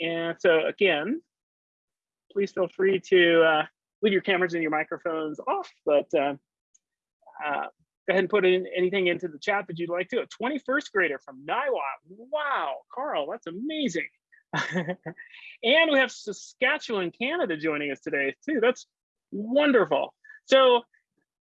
And so again, please feel free to uh, leave your cameras and your microphones off, but uh, uh, go ahead and put in anything into the chat that you'd like to. A 21st grader from Niwot. Wow, Carl, that's amazing. and we have Saskatchewan, Canada joining us today too. That's wonderful. So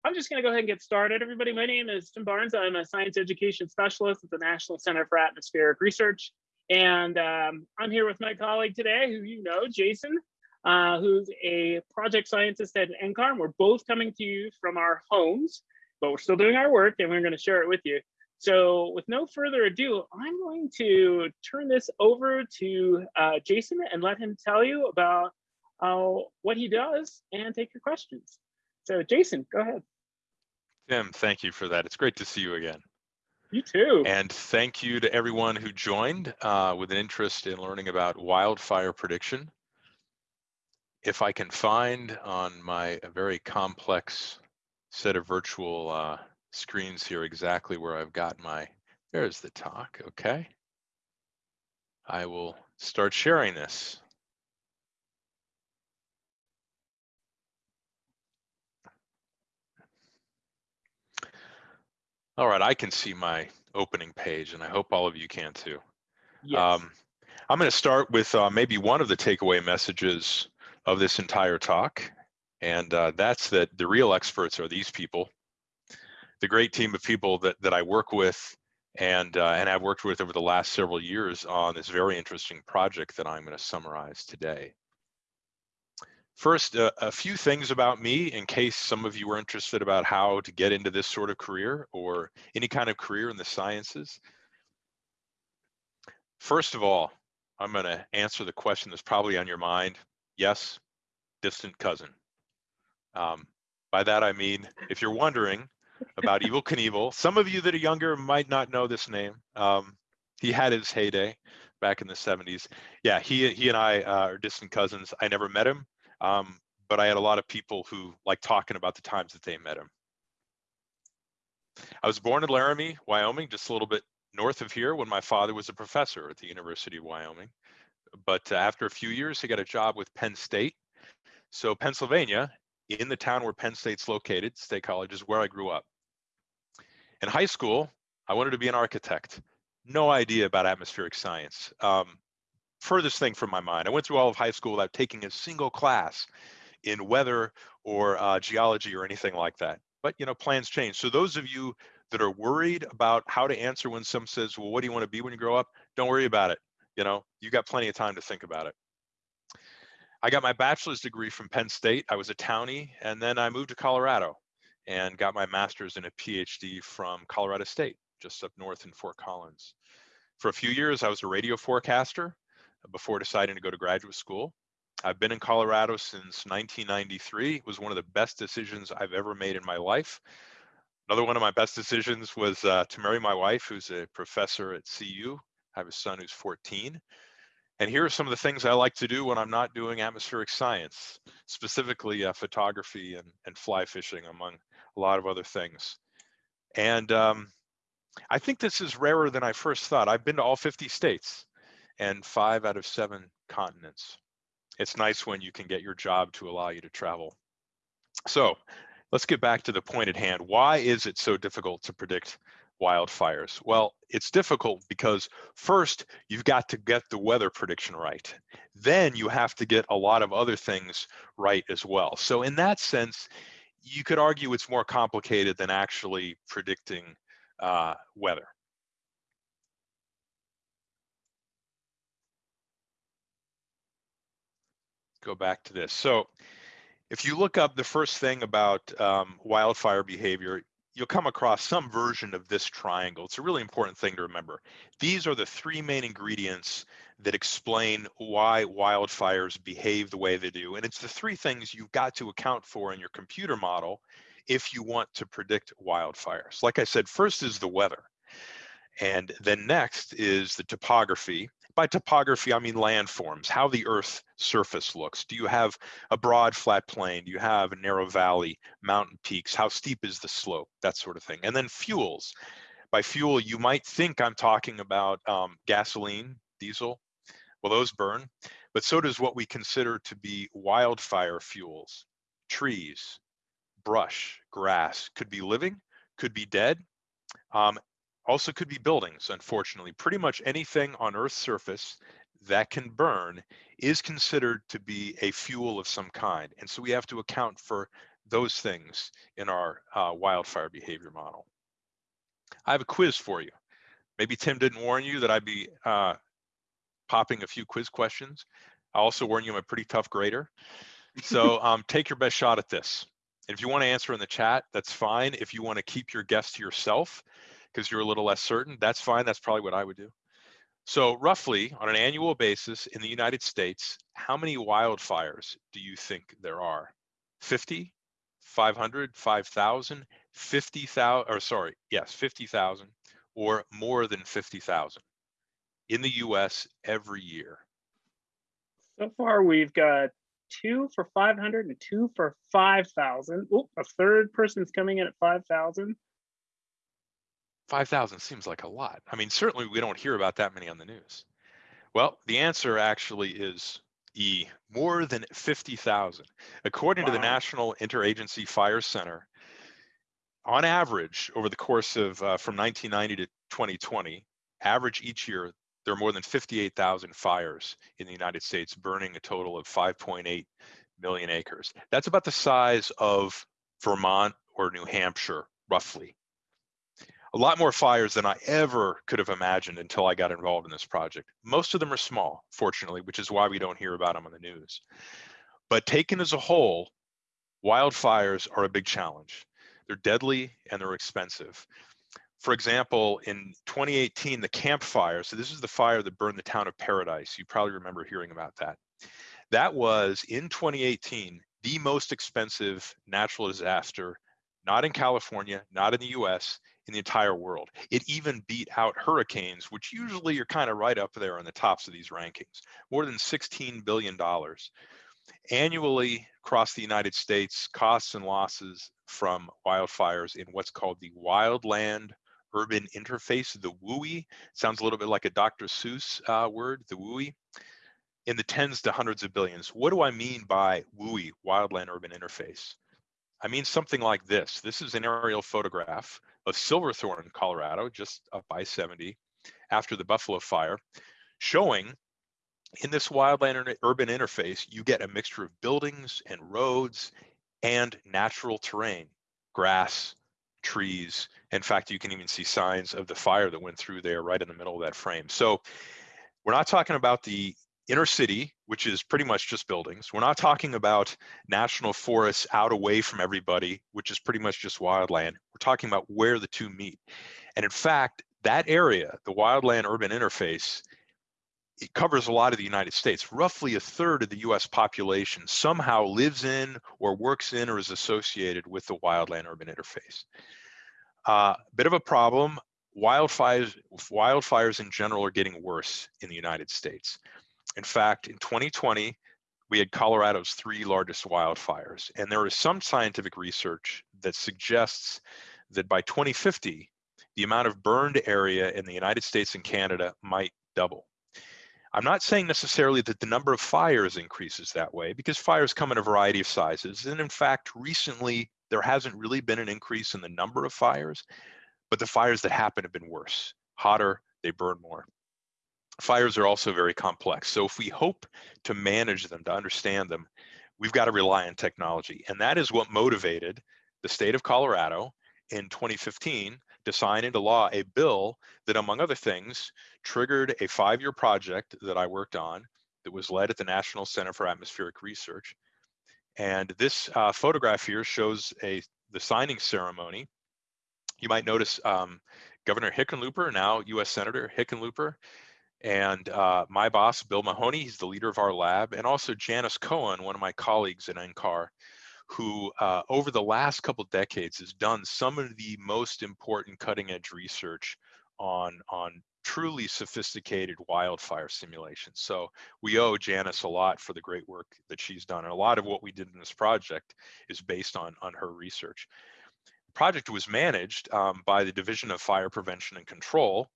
I'm just gonna go ahead and get started. Everybody, my name is Tim Barnes. I'm a science education specialist at the National Center for Atmospheric Research. And um, I'm here with my colleague today, who you know, Jason, uh, who's a project scientist at NCAR. We're both coming to you from our homes, but we're still doing our work and we're gonna share it with you. So with no further ado, I'm going to turn this over to uh, Jason and let him tell you about uh, what he does and take your questions. So Jason, go ahead. Tim, thank you for that. It's great to see you again. You too. And thank you to everyone who joined uh, with an interest in learning about wildfire prediction. If I can find on my very complex set of virtual uh, screens here exactly where I've got my, there's the talk, okay. I will start sharing this. All right, I can see my opening page and I hope all of you can too. Yes. Um, I'm going to start with uh, maybe one of the takeaway messages of this entire talk. And uh, that's that the real experts are these people, the great team of people that, that I work with and, uh, and I've worked with over the last several years on this very interesting project that I'm going to summarize today. First, uh, a few things about me in case some of you are interested about how to get into this sort of career or any kind of career in the sciences. First of all, I'm going to answer the question that's probably on your mind. Yes, distant cousin. Um, by that I mean, if you're wondering about Evel Knievel, some of you that are younger might not know this name. Um, he had his heyday back in the 70s. Yeah, he he and I uh, are distant cousins. I never met him. Um, but I had a lot of people who like talking about the times that they met him. I was born in Laramie, Wyoming, just a little bit north of here when my father was a professor at the University of Wyoming. But uh, after a few years, he got a job with Penn State. So Pennsylvania, in the town where Penn State's located, State College, is where I grew up. In high school, I wanted to be an architect. No idea about atmospheric science. Um, furthest thing from my mind. I went through all of high school without taking a single class in weather or uh, geology or anything like that. But you know, plans change. So those of you that are worried about how to answer when someone says, well, what do you want to be when you grow up? Don't worry about it. You know, you got plenty of time to think about it. I got my bachelor's degree from Penn State. I was a townie, and then I moved to Colorado and got my master's and a PhD from Colorado State, just up north in Fort Collins. For a few years, I was a radio forecaster before deciding to go to graduate school. I've been in Colorado since 1993. It was one of the best decisions I've ever made in my life. Another one of my best decisions was uh, to marry my wife, who's a professor at CU. I have a son who's 14. And here are some of the things I like to do when I'm not doing atmospheric science, specifically uh, photography and, and fly fishing, among a lot of other things. And um, I think this is rarer than I first thought. I've been to all 50 states and five out of seven continents. It's nice when you can get your job to allow you to travel. So let's get back to the point at hand. Why is it so difficult to predict wildfires? Well, it's difficult because first you've got to get the weather prediction right. Then you have to get a lot of other things right as well. So in that sense, you could argue it's more complicated than actually predicting uh, weather. Go back to this. So if you look up the first thing about um, wildfire behavior, you'll come across some version of this triangle. It's a really important thing to remember. These are the three main ingredients that explain why wildfires behave the way they do. And it's the three things you've got to account for in your computer model if you want to predict wildfires. Like I said, first is the weather. And then next is the topography. By topography, I mean landforms, how the Earth surface looks. Do you have a broad flat plain? Do you have a narrow valley, mountain peaks? How steep is the slope? That sort of thing. And then fuels. By fuel, you might think I'm talking about um, gasoline, diesel, Well, those burn, but so does what we consider to be wildfire fuels, trees, brush, grass, could be living, could be dead, um, also could be buildings, unfortunately. Pretty much anything on Earth's surface that can burn is considered to be a fuel of some kind. And so we have to account for those things in our uh, wildfire behavior model. I have a quiz for you. Maybe Tim didn't warn you that I'd be uh, popping a few quiz questions. I also warn you I'm a pretty tough grader. So um, take your best shot at this. If you want to answer in the chat, that's fine. If you want to keep your guess to yourself because you're a little less certain, that's fine. That's probably what I would do. So roughly on an annual basis in the United States, how many wildfires do you think there are? 50, 500, 5,000, 50,000, or sorry, yes, 50,000 or more than 50,000 in the US every year? So far, we've got two for 500 and two for 5,000. Oh, a third person's coming in at 5,000. 5,000 seems like a lot. I mean, certainly we don't hear about that many on the news. Well, the answer actually is E, more than 50,000. According wow. to the National Interagency Fire Center, on average, over the course of uh, from 1990 to 2020, average each year, there are more than 58,000 fires in the United States, burning a total of 5.8 million acres. That's about the size of Vermont or New Hampshire, roughly a lot more fires than I ever could have imagined until I got involved in this project. Most of them are small, fortunately, which is why we don't hear about them on the news. But taken as a whole, wildfires are a big challenge. They're deadly and they're expensive. For example, in 2018, the Camp Fire, so this is the fire that burned the town of Paradise. You probably remember hearing about that. That was in 2018, the most expensive natural disaster, not in California, not in the US, in the entire world. It even beat out hurricanes, which usually are kind of right up there on the tops of these rankings, more than $16 billion. Annually across the United States, costs and losses from wildfires in what's called the wildland urban interface, the WUI, sounds a little bit like a Dr. Seuss uh, word, the WUI, in the tens to hundreds of billions. What do I mean by WUI, wildland urban interface? I mean something like this. This is an aerial photograph of Silverthorne, Colorado, just up by 70 after the Buffalo Fire, showing in this wildland urban interface, you get a mixture of buildings and roads and natural terrain, grass, trees. In fact, you can even see signs of the fire that went through there right in the middle of that frame. So we're not talking about the inner city, which is pretty much just buildings. We're not talking about national forests out away from everybody, which is pretty much just wildland. We're talking about where the two meet. And in fact, that area, the wildland urban interface, it covers a lot of the United States. Roughly a third of the US population somehow lives in or works in or is associated with the wildland urban interface. A uh, bit of a problem, wildfires, wildfires in general are getting worse in the United States. In fact, in 2020, we had Colorado's three largest wildfires. And there is some scientific research that suggests that by 2050, the amount of burned area in the United States and Canada might double. I'm not saying necessarily that the number of fires increases that way because fires come in a variety of sizes. And in fact, recently, there hasn't really been an increase in the number of fires, but the fires that happen have been worse, hotter, they burn more fires are also very complex. So if we hope to manage them, to understand them, we've got to rely on technology. And that is what motivated the state of Colorado in 2015 to sign into law a bill that, among other things, triggered a five-year project that I worked on that was led at the National Center for Atmospheric Research. And this uh, photograph here shows a the signing ceremony. You might notice um, Governor Hickenlooper, now U.S. Senator Hickenlooper, and uh, my boss, Bill Mahoney, he's the leader of our lab, and also Janice Coen, one of my colleagues at NCAR, who uh, over the last couple decades has done some of the most important cutting edge research on, on truly sophisticated wildfire simulations. So we owe Janice a lot for the great work that she's done. And a lot of what we did in this project is based on, on her research. The project was managed um, by the Division of Fire Prevention and Control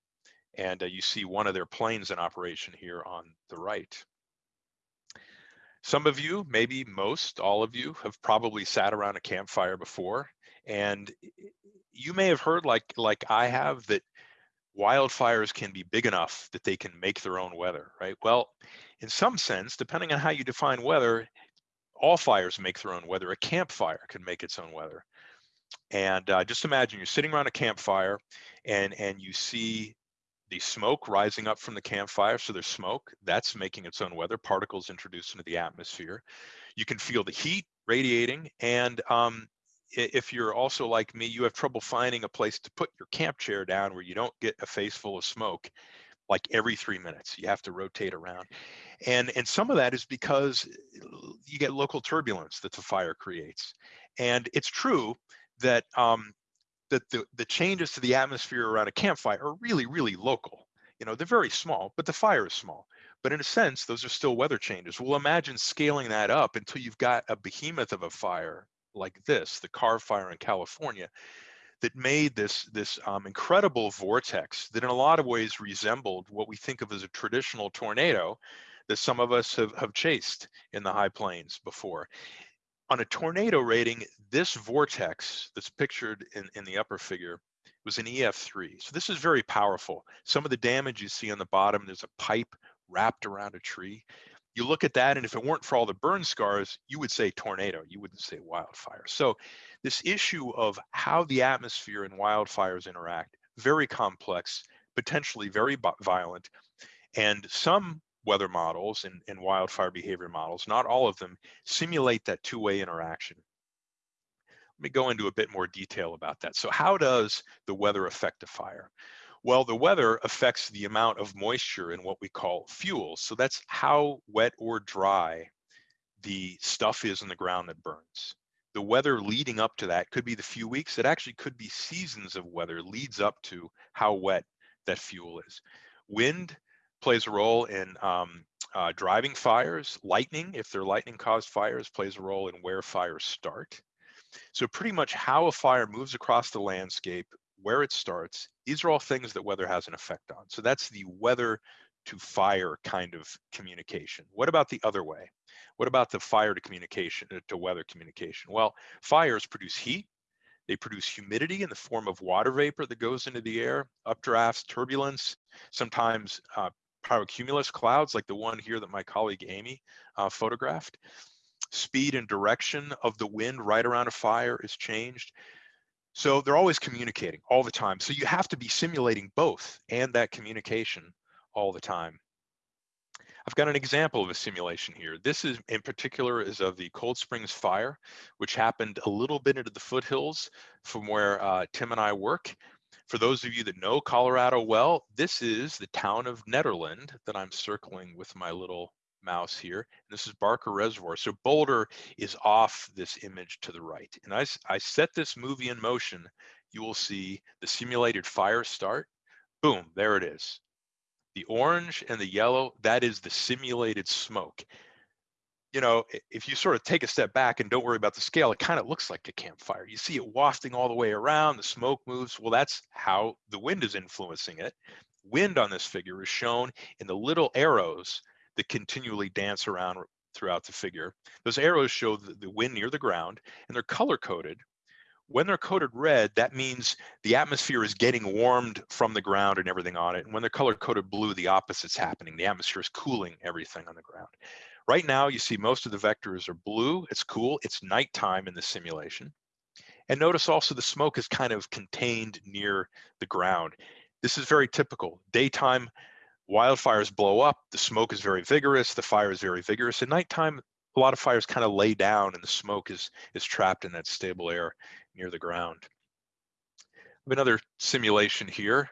And uh, you see one of their planes in operation here on the right. Some of you, maybe most, all of you, have probably sat around a campfire before, and you may have heard, like like I have, that wildfires can be big enough that they can make their own weather, right? Well, in some sense, depending on how you define weather, all fires make their own weather. A campfire can make its own weather. And uh, just imagine you're sitting around a campfire and, and you see the smoke rising up from the campfire. So there's smoke that's making its own weather, particles introduced into the atmosphere. You can feel the heat radiating. And um, if you're also like me, you have trouble finding a place to put your camp chair down where you don't get a face full of smoke like every three minutes. You have to rotate around. And, and some of that is because you get local turbulence that the fire creates. And it's true that um, that the, the changes to the atmosphere around a campfire are really, really local. You know, they're very small, but the fire is small. But in a sense, those are still weather changes. Well, imagine scaling that up until you've got a behemoth of a fire like this, the Carr Fire in California, that made this this um, incredible vortex that in a lot of ways resembled what we think of as a traditional tornado that some of us have, have chased in the high plains before on a tornado rating, this vortex that's pictured in, in the upper figure was an EF3. So this is very powerful. Some of the damage you see on the bottom, there's a pipe wrapped around a tree. You look at that, and if it weren't for all the burn scars, you would say tornado, you wouldn't say wildfire. So this issue of how the atmosphere and wildfires interact, very complex, potentially very violent, and some weather models and, and wildfire behavior models, not all of them, simulate that two-way interaction. Let me go into a bit more detail about that. So how does the weather affect a fire? Well, the weather affects the amount of moisture in what we call fuel. So that's how wet or dry the stuff is in the ground that burns. The weather leading up to that could be the few weeks. It actually could be seasons of weather leads up to how wet that fuel is. Wind plays a role in um, uh, driving fires. Lightning, if they're lightning caused fires, plays a role in where fires start. So pretty much how a fire moves across the landscape, where it starts, these are all things that weather has an effect on. So that's the weather to fire kind of communication. What about the other way? What about the fire to communication, uh, to weather communication? Well, fires produce heat, they produce humidity in the form of water vapor that goes into the air, updrafts, turbulence, sometimes uh, pyrocumulus clouds like the one here that my colleague Amy uh, photographed. Speed and direction of the wind right around a fire is changed. So they're always communicating all the time. So you have to be simulating both and that communication all the time. I've got an example of a simulation here. This is in particular is of the Cold Springs fire, which happened a little bit into the foothills from where uh, Tim and I work. For those of you that know Colorado well, this is the town of Nederland that I'm circling with my little mouse here. This is Barker Reservoir. So Boulder is off this image to the right. And I, I set this movie in motion, you will see the simulated fire start. Boom, there it is. The orange and the yellow, that is the simulated smoke you know, if you sort of take a step back and don't worry about the scale, it kind of looks like a campfire. You see it wafting all the way around, the smoke moves. Well, that's how the wind is influencing it. Wind on this figure is shown in the little arrows that continually dance around throughout the figure. Those arrows show the, wind near the ground and they're color coded. When they're coded red, that means the atmosphere is getting warmed from the ground and everything on it. And when they're color coded blue, the opposite's happening. The atmosphere is cooling everything on the ground. Right now, you see most of the vectors are blue. It's cool. It's nighttime in the simulation. And notice also the smoke is kind of contained near the ground. This is very typical. Daytime, wildfires blow up. The smoke is very vigorous. The fire is very vigorous. At nighttime, a lot of fires kind of lay down and the smoke is, is trapped in that stable air near the ground. Another simulation here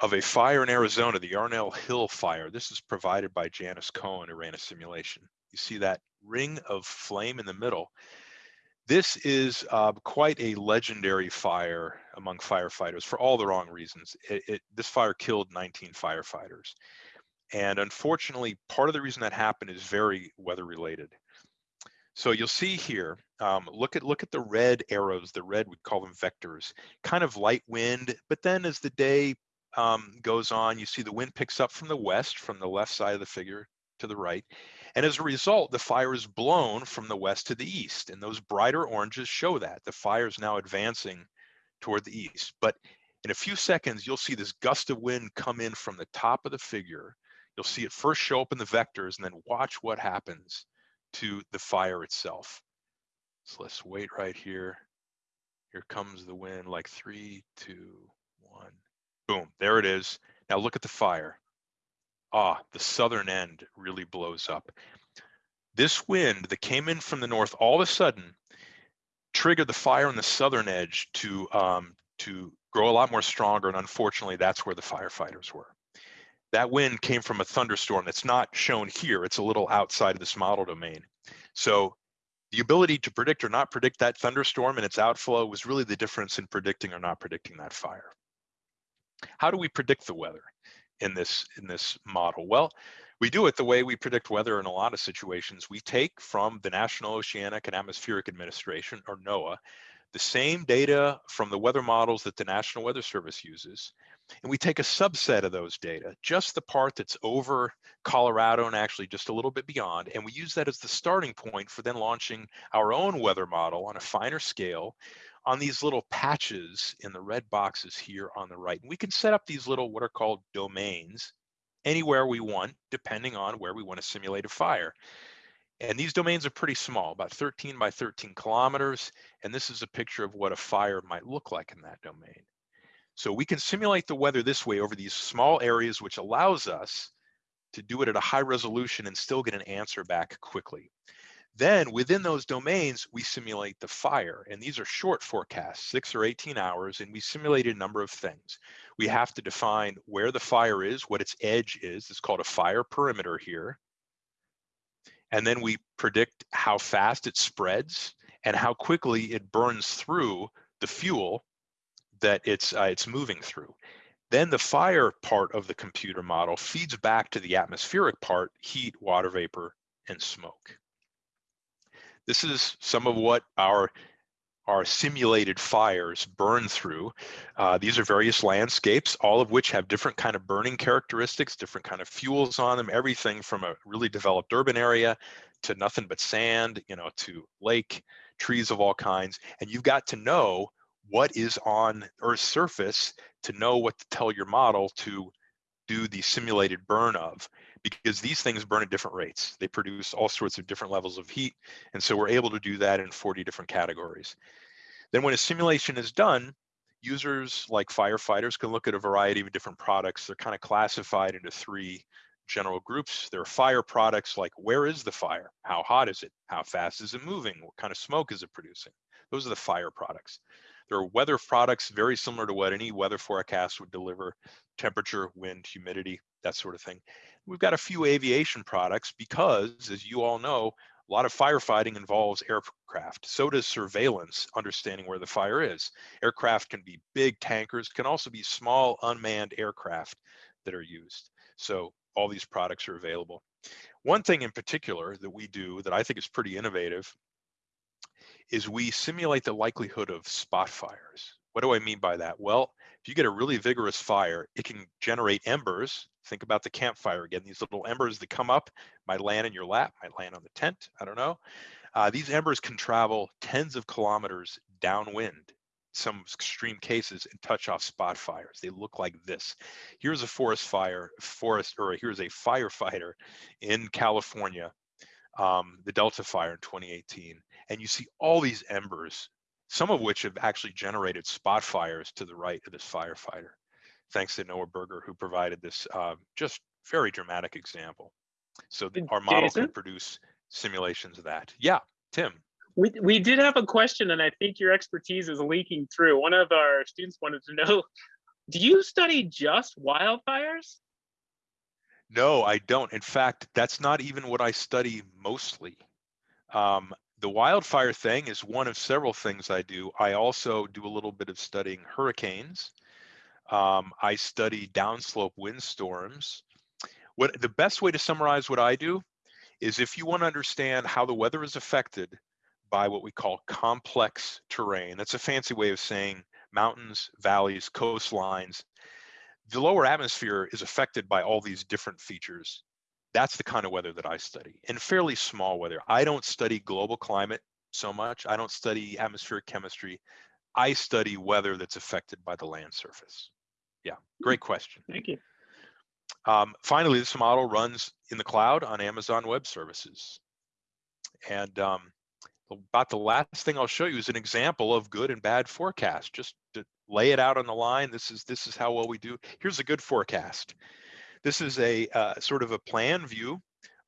of a fire in Arizona, the Yarnell Hill fire. This is provided by Janice Coen, who ran a simulation. You see that ring of flame in the middle. This is uh, quite a legendary fire among firefighters for all the wrong reasons. It, it, this fire killed 19 firefighters. And unfortunately, part of the reason that happened is very weather related. So you'll see here, um, look at look at the red arrows, the red, we call them vectors, kind of light wind, but then as the day um, goes on, you see the wind picks up from the west, from the left side of the figure to the right. And as a result, the fire is blown from the west to the east. And those brighter oranges show that. The fire is now advancing toward the east. But in a few seconds, you'll see this gust of wind come in from the top of the figure. You'll see it first show up in the vectors and then watch what happens to the fire itself. So let's wait right here. Here comes the wind like three, two, one. Boom, there it is. Now look at the fire. Ah, the southern end really blows up. This wind that came in from the north all of a sudden triggered the fire on the southern edge to um, to grow a lot more stronger. And unfortunately, that's where the firefighters were. That wind came from a thunderstorm that's not shown here. It's a little outside of this model domain. So the ability to predict or not predict that thunderstorm and its outflow was really the difference in predicting or not predicting that fire. How do we predict the weather in this in this model? Well, we do it the way we predict weather in a lot of situations. We take from the National Oceanic and Atmospheric Administration, or NOAA, the same data from the weather models that the National Weather Service uses, and we take a subset of those data, just the part that's over Colorado and actually just a little bit beyond, and we use that as the starting point for then launching our own weather model on a finer scale on these little patches in the red boxes here on the right. And we can set up these little what are called domains anywhere we want, depending on where we want to simulate a fire. And these domains are pretty small, about 13 by 13 kilometers. And this is a picture of what a fire might look like in that domain. So we can simulate the weather this way over these small areas, which allows us to do it at a high resolution and still get an answer back quickly. Then within those domains, we simulate the fire. And these are short forecasts, six or 18 hours, and we simulate a number of things. We have to define where the fire is, what its edge is. It's called a fire perimeter here. And then we predict how fast it spreads and how quickly it burns through the fuel that it's, uh, it's moving through. Then the fire part of the computer model feeds back to the atmospheric part, heat, water vapor, and smoke. This is some of what our our simulated fires burn through. Uh, these are various landscapes, all of which have different kind of burning characteristics, different kind of fuels on them, everything from a really developed urban area to nothing but sand, you know, to lake, trees of all kinds. And you've got to know what is on Earth's surface to know what to tell your model to do the simulated burn of because these things burn at different rates. They produce all sorts of different levels of heat. And so we're able to do that in 40 different categories. Then when a simulation is done, users like firefighters can look at a variety of different products. They're kind of classified into three general groups. There are fire products like where is the fire? How hot is it? How fast is it moving? What kind of smoke is it producing? Those are the fire products. There are weather products very similar to what any weather forecast would deliver, temperature, wind, humidity, that sort of thing. We've got a few aviation products because, as you all know, a lot of firefighting involves aircraft. So does surveillance, understanding where the fire is. Aircraft can be big tankers, can also be small unmanned aircraft that are used. So all these products are available. One thing in particular that we do that I think is pretty innovative is we simulate the likelihood of spot fires. What do I mean by that? Well, if you get a really vigorous fire, it can generate embers. Think about the campfire again. These little embers that come up might land in your lap, might land on the tent. I don't know. Uh, these embers can travel tens of kilometers downwind, some extreme cases, and touch off spot fires. They look like this. Here's a forest fire, forest, or here's a firefighter in California, um, the Delta Fire in 2018, and you see all these embers some of which have actually generated spot fires to the right of this firefighter. Thanks to Noah Berger, who provided this uh, just very dramatic example. So our model Jason? can produce simulations of that. Yeah, Tim. We, we did have a question, and I think your expertise is leaking through. One of our students wanted to know, do you study just wildfires? No, I don't. In fact, that's not even what I study mostly. Um, the wildfire thing is one of several things I do. I also do a little bit of studying hurricanes. Um, I study downslope windstorms. What the best way to summarize what I do is if you want to understand how the weather is affected by what we call complex terrain. That's a fancy way of saying mountains, valleys, coastlines. the lower atmosphere is affected by all these different features. That's the kind of weather that I study and fairly small weather. I don't study global climate so much. I don't study atmospheric chemistry. I study weather that's affected by the land surface. Yeah, great question. Thank you. Um, finally, this model runs in the cloud on Amazon Web Services. And um, about the last thing I'll show you is an example of good and bad forecast. Just to lay it out on the line, this is this is how well we do. Here's a good forecast. This is a uh, sort of a plan view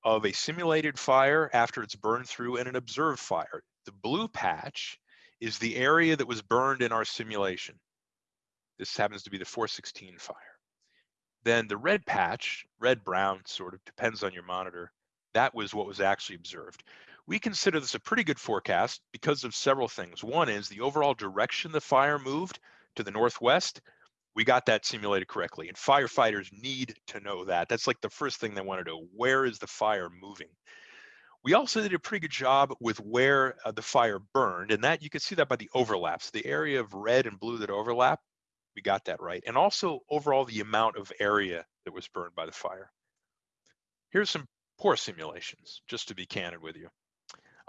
of a simulated fire after it's burned through and an observed fire. The blue patch is the area that was burned in our simulation. This happens to be the 416 fire. Then the red patch, red brown sort of depends on your monitor. That was what was actually observed. We consider this a pretty good forecast because of several things. One is the overall direction the fire moved to the northwest. We got that simulated correctly. And firefighters need to know that. That's like the first thing they want to know. Where is the fire moving? We also did a pretty good job with where uh, the fire burned. And that you can see that by the overlaps. The area of red and blue that overlap, we got that right. And also overall the amount of area that was burned by the fire. Here's some poor simulations, just to be candid with you.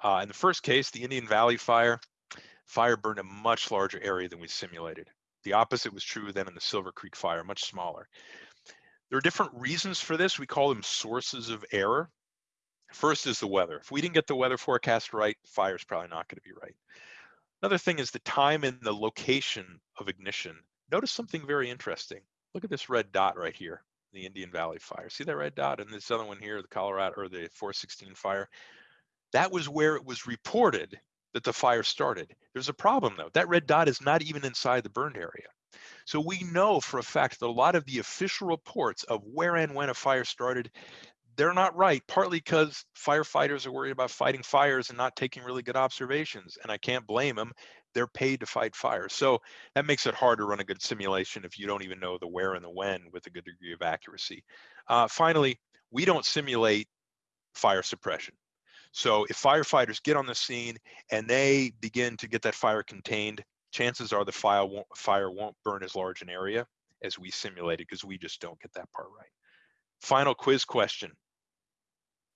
Uh, in the first case, the Indian Valley fire, fire burned a much larger area than we simulated. The opposite was true then in the Silver Creek fire, much smaller. There are different reasons for this. We call them sources of error. First is the weather. If we didn't get the weather forecast right, fire's probably not going to be right. Another thing is the time and the location of ignition. Notice something very interesting. Look at this red dot right here, the Indian Valley fire. See that red dot? And this other one here, the Colorado or the 416 fire. That was where it was reported that the fire started. There's a problem though. That red dot is not even inside the burned area. So we know for a fact that a lot of the official reports of where and when a fire started, they're not right, partly because firefighters are worried about fighting fires and not taking really good observations. And I can't blame them. They're paid to fight fires. So that makes it hard to run a good simulation if you don't even know the where and the when with a good degree of accuracy. Uh, finally, we don't simulate fire suppression. So if firefighters get on the scene and they begin to get that fire contained, chances are the fire won't, fire won't burn as large an area as we simulated because we just don't get that part right. Final quiz question.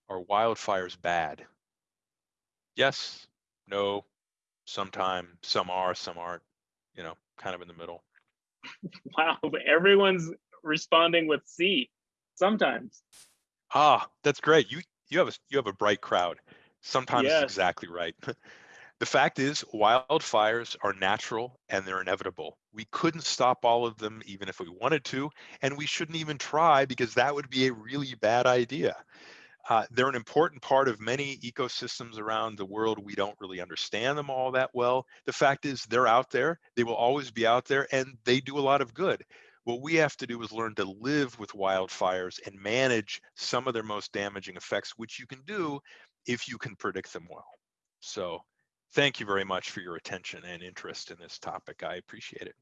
Are wildfires bad? Yes, no, sometime, some are, some aren't, you know, kind of in the middle. Wow, everyone's responding with C sometimes. Ah, that's great. You you have a you have a bright crowd. Sometimes Yes. exactly right. the fact is, wildfires are natural and they're inevitable. We couldn't stop all of them even if we wanted to, and we shouldn't even try because that would be a really bad idea. Uh, they're an important part of many ecosystems around the world. We don't really understand them all that well. The fact is, they're out there. They will always be out there, and they do a lot of good. What we have to do is learn to live with wildfires and manage some of their most damaging effects, which you can do if you can predict them well. So thank you very much for your attention and interest in this topic. I appreciate it.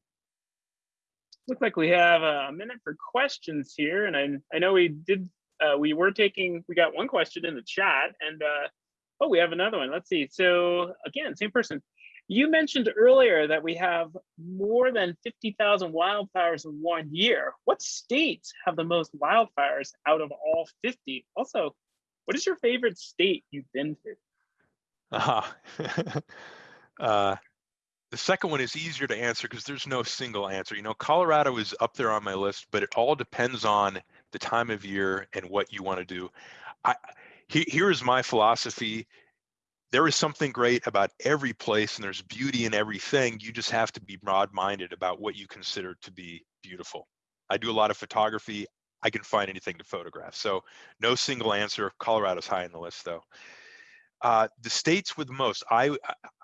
Look like we have a minute for questions here, and I I know we did uh, we were taking we got one question in the chat, and uh, oh we have another one. Let's see. So again, same person. You mentioned earlier that we have more than 50,000 wildfires in one year. What states have the most wildfires out of all 50? Also, what is your favorite state you've been to? Aha. uh, the second one is easier to answer because there's no single answer. You know, Colorado is up there on my list, but it all depends on the time of year and what you want to do. I, he, here is my philosophy. There is something great about every place and there's beauty in everything. You just have to be broad minded about what you consider to be beautiful. I do a lot of photography. I can find anything to photograph. So no single answer. Colorado's high on the list though. Uh, the states with the most, I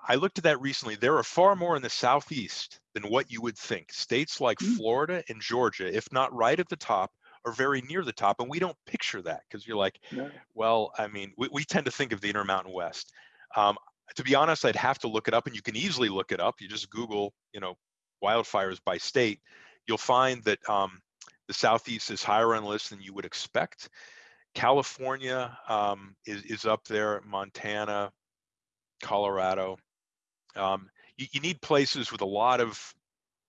I looked at that recently. There are far more in the southeast than what you would think. States like Mm. Florida and Georgia, if not right at the top, are very near the top, and we don't picture that because you're like, No. well, I mean, we, we tend to think of the Intermountain West. Um, to be honest, I'd have to look it up, and you can easily look it up. You just Google, you know, wildfires by state. You'll find that um, the southeast is higher on the list than you would expect. California um, is, is up there, Montana, Colorado. Um, you, you need places with a lot of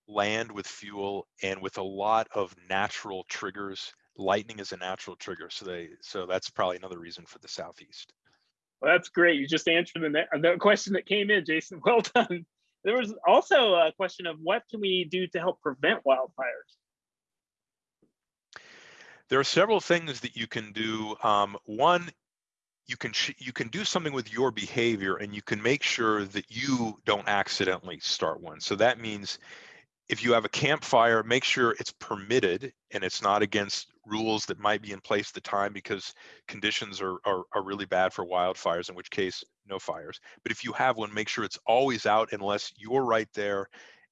land with fuel and with a lot of natural triggers. Lightning is a natural trigger, so they so that's probably another reason for the southeast. Well, that's great. You just answered the, the question that came in, Jason. Well done. There was also a question of what can we do to help prevent wildfires? There are several things that you can do. Um, one, you can you can do something with your behavior, and you can make sure that you don't accidentally start one. So that means if you have a campfire, make sure it's permitted and it's not against rules that might be in place at the time because conditions are, are, are really bad for wildfires, in which case no fires. But if you have one, make sure it's always out unless you're right there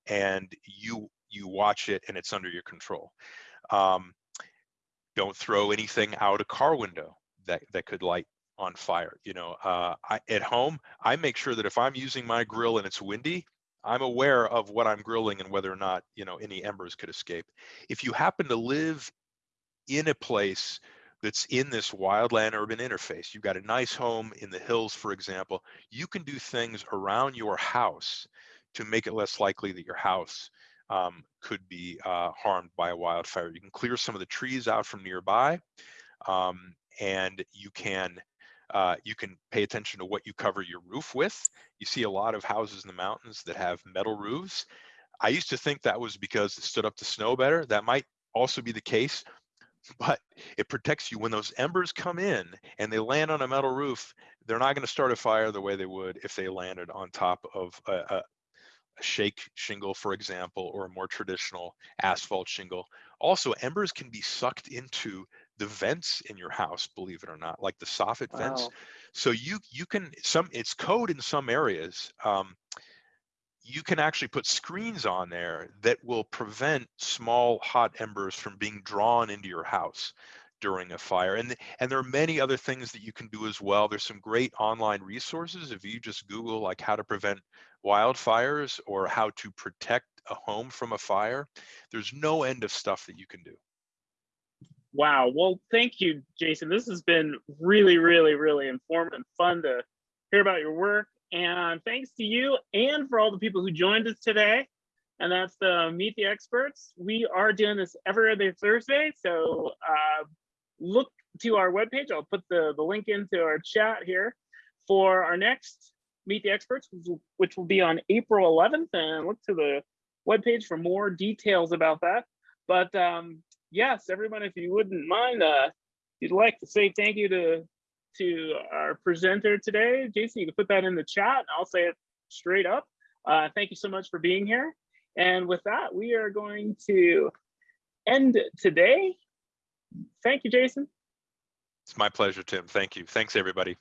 and you you watch it and it's under your control. Um, don't throw anything out a car window that, that could light on fire. You know, uh, I, at home, I make sure that if I'm using my grill and it's windy, I'm aware of what I'm grilling and whether or not, you know, any embers could escape. If you happen to live in a place that's in this wildland urban interface, you've got a nice home in the hills, for example, you can do things around your house to make it less likely that your house um, could be uh, harmed by a wildfire. You can clear some of the trees out from nearby, um, and you can uh, you can pay attention to what you cover your roof with. You see a lot of houses in the mountains that have metal roofs. I used to think that was because it stood up to snow better. That might also be the case, but it protects you when those embers come in and they land on a metal roof. They're not going to start a fire the way they would if they landed on top of a, a, a shake shingle, for example, or a more traditional asphalt shingle. Also, embers can be sucked into the vents in your house, believe it or not, like the soffit vents. So you you can some it's code in some areas. Um, you can actually put screens on there that will prevent small hot embers from being drawn into your house during a fire and and there are many other things that you can do as well there's some great online resources if you just google like how to prevent wildfires or how to protect a home from a fire there's no end of stuff that you can do Wow. Well, thank you, Jason. This has been really, really, really informative and fun to hear about your work. And thanks to you and for all the people who joined us today. And that's the Meet the Experts. We are doing this every other Thursday. So uh, look to our webpage. I'll put the, the link into our chat here for our next Meet the Experts, which will, be on April 11th. And look to the webpage for more details about that. But um, yes, everyone, if you wouldn't mind, uh, you'd like to say thank you to to our presenter today, Jason, you can put that in the chat. And I'll say it straight up. Uh, thank you so much for being here. And with that, we are going to end today. Thank you, Jason. it's my pleasure tim thank you thanks everybody